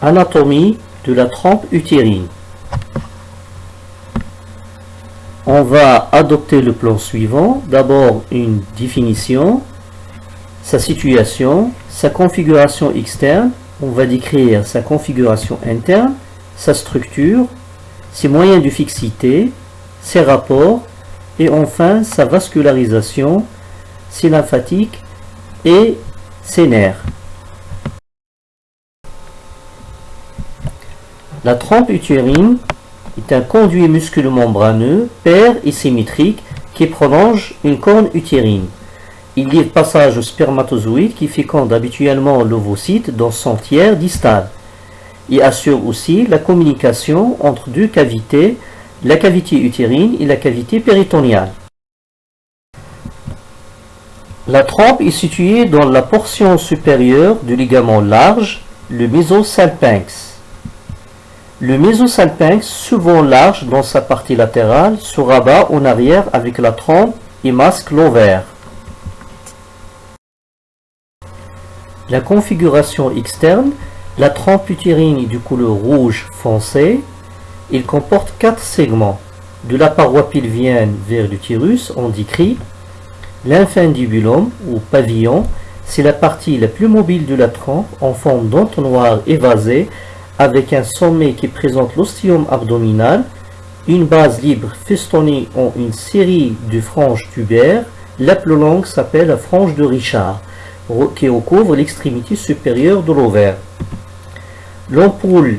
Anatomie de la trompe utérine. On va adopter le plan suivant. D'abord une définition, sa situation, sa configuration externe. On va décrire sa configuration interne, sa structure, ses moyens de fixité, ses rapports et enfin sa vascularisation, ses lymphatiques et ses nerfs. La trompe utérine est un conduit musculo-membraneux, pair et symétrique qui prolonge une corne utérine. Il livre passage au spermatozoïde qui féconde habituellement l'ovocyte dans son tiers distal. Il assure aussi la communication entre deux cavités, la cavité utérine et la cavité péritoniale. La trompe est située dans la portion supérieure du ligament large, le mésosalpinx. Le mésosalpinx, souvent large dans sa partie latérale, se rabat en arrière avec la trompe et masque l'ovaire. La configuration externe, la trompe utérine est du couleur rouge foncé. Il comporte quatre segments. De la paroi pelvienne vers l'utérus, on décrit l'infundibulum ou pavillon. C'est la partie la plus mobile de la trompe en forme d'entonnoir évasé avec un sommet qui présente l'ostium abdominal, une base libre festonnée en une série de franges tubaires. La plus longue s'appelle la frange de Richard qui recouvre l'extrémité supérieure de l'ovaire. L'ampoule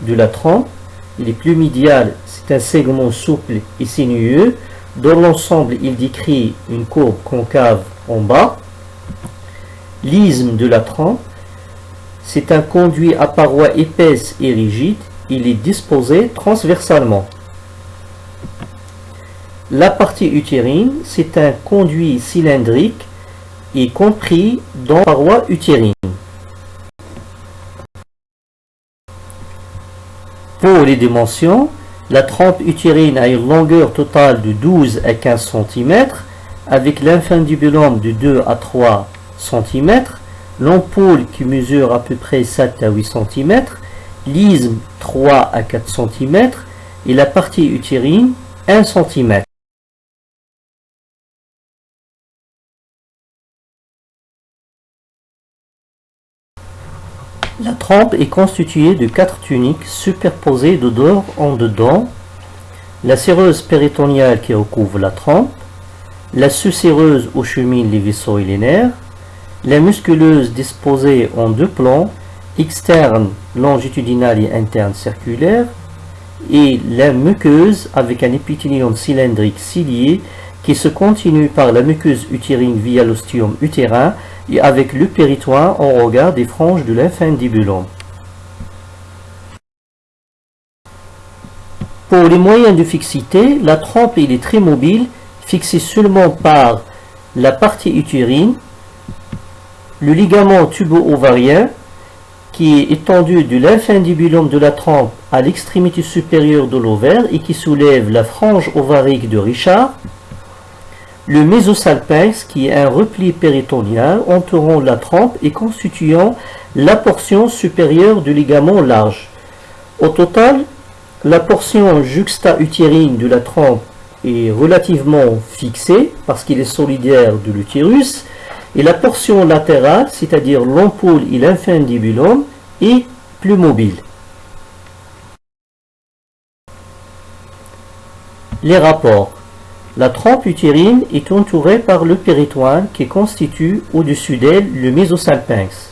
de la trompe, il est plus médial, c'est un segment souple et sinueux. Dans l'ensemble, il décrit une courbe concave en bas. L'isthme de la trompe, c'est un conduit à parois épaisses et rigides. Il est disposé transversalement. La partie utérine, c'est un conduit cylindrique y compris dans la paroi utérine. Pour les dimensions, la trompe utérine a une longueur totale de 12 à 15 cm, avec l'infundibulum de 2 à 3 cm, l'ampoule qui mesure à peu près 7 à 8 cm, l'isthme 3 à 4 cm et la partie utérine 1 cm. La trompe est constituée de quatre tuniques superposées de dos en dedans, la séreuse péritoniale qui recouvre la trompe, la sous-séreuse où cheminent les vaisseaux et les nerfs, la musculeuse disposée en deux plans, externe, longitudinal et interne circulaire, et la muqueuse avec un épithélium cylindrique cilié qui se continue par la muqueuse utérine via l'ostium utérin et avec le péritoire en regard des franges de l'infundibulum. Pour les moyens de fixité, la trompe est très mobile, fixée seulement par la partie utérine, le ligament tubo-ovarien, qui est étendu de l'infundibulum de la trompe à l'extrémité supérieure de l'ovaire et qui soulève la frange ovarique de Richard, le mésosalpinx, qui est un repli péritonial entourant la trompe et constituant la portion supérieure du ligament large. Au total, la portion juxta-utérine de la trompe est relativement fixée parce qu'il est solidaire de l'utérus et la portion latérale, c'est-à-dire l'ampoule et l'infundibulum, est plus mobile. Les rapports la trompe utérine est entourée par le péritoine qui constitue au-dessus d'elle le mésosalpinx.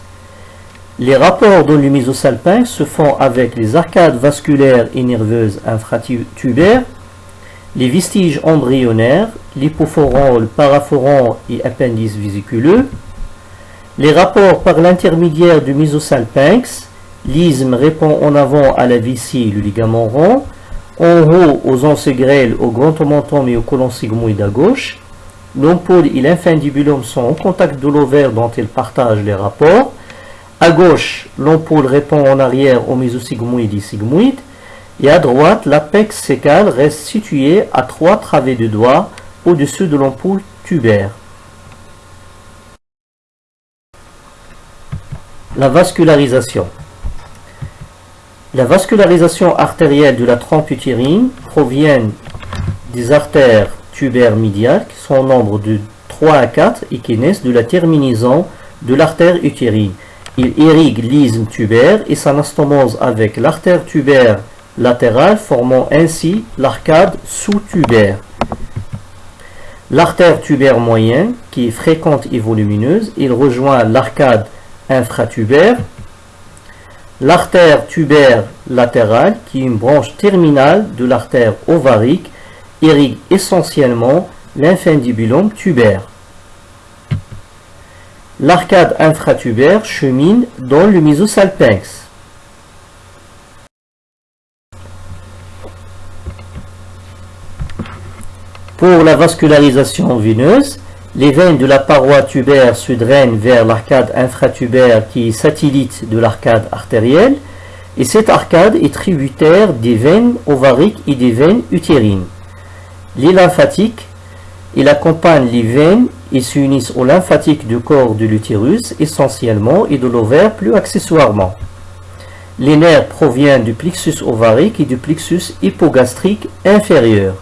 Les rapports dans le mésosalpinx se font avec les arcades vasculaires et nerveuses infratubaires, les vestiges embryonnaires, l'hypophoron, le paraphoron et appendice vésiculeux. Les rapports par l'intermédiaire du mésosalpinx, l'isthme répond en avant à la vessie le ligament rond, en haut aux onces grêles, au grand omentum et au colon sigmoïde à gauche. L'ampoule et l'infundibulum sont en contact de l'ovaire dont ils partagent les rapports. À gauche, l'ampoule répond en arrière au mésosigmoïde et sigmoïde. Et à droite, l'apex sécal reste situé à trois travées de doigts au-dessus de l'ampoule tubaire. La vascularisation. La vascularisation artérielle de la trompe utérine provient des artères tubaires médiales qui sont au nombre de 3 à 4 et qui naissent de la terminaison de l'artère utérine. Il irrigue l'isthme tubaire et s'anastomose avec l'artère tubaire latérale formant ainsi l'arcade sous-tubaire. L'artère tubaire moyen, qui est fréquente et volumineuse, il rejoint l'arcade infratubaire. L'artère tubaire latérale, qui est une branche terminale de l'artère ovarique, irrigue essentiellement l'infundibulum tubaire. L'arcade infratubaire chemine dans le mésosalpinx. Pour la vascularisation veineuse, les veines de la paroi tubaire se drainent vers l'arcade infratubaire qui est satellite de l'arcade artérielle et cette arcade est tributaire des veines ovariques et des veines utérines. Les lymphatiques, il accompagne les veines ils s'unissent au lymphatique du corps de l'utérus essentiellement et de l'ovaire plus accessoirement. Les nerfs proviennent du plexus ovarique et du plexus hypogastrique inférieur.